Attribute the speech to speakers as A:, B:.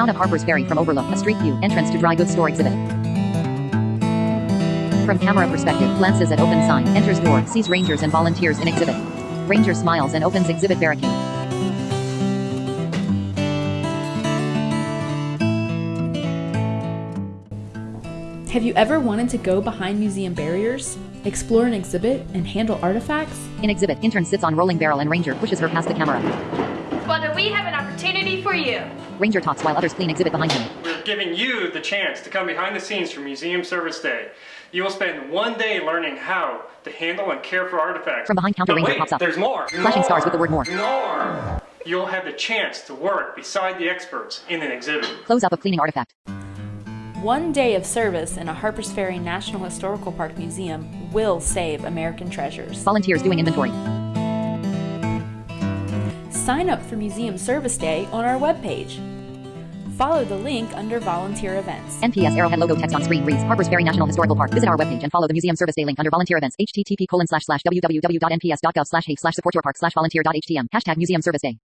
A: Town of Harpers Ferry from Overlook, a street view, entrance to dry goods store exhibit. From camera perspective, glances at open sign, enters door, sees rangers and volunteers in exhibit. Ranger smiles and opens exhibit barricade.
B: Have you ever wanted to go behind museum barriers, explore an exhibit, and handle artifacts?
A: In exhibit, intern sits on rolling barrel and ranger pushes her past the camera.
C: Well, we have an opportunity for you?
A: Ranger talks while others clean exhibit behind him.
D: We're giving you the chance to come behind the scenes for Museum Service Day. You will spend one day learning how to handle and care for artifacts.
A: From behind counter
D: But
A: ranger
D: wait,
A: pops up.
D: There's more.
A: Flashing stars with the word more.
D: More. You'll have the chance to work beside the experts in an exhibit.
A: Close up of cleaning artifact.
B: One day of service in a Harpers Ferry National Historical Park museum will save American treasures.
A: Volunteers doing inventory.
B: Sign up for Museum Service Day on our webpage. Follow the link under Volunteer Events.
A: NPS Arrowhead logo text on screen reads Harpers Ferry National Historical Park. Visit our webpage and follow the Museum Service Day link under Volunteer Events. http colon slash slash www.nps.gov slash hey slash support your park slash volunteer.htm. Hashtag Museum Service Day.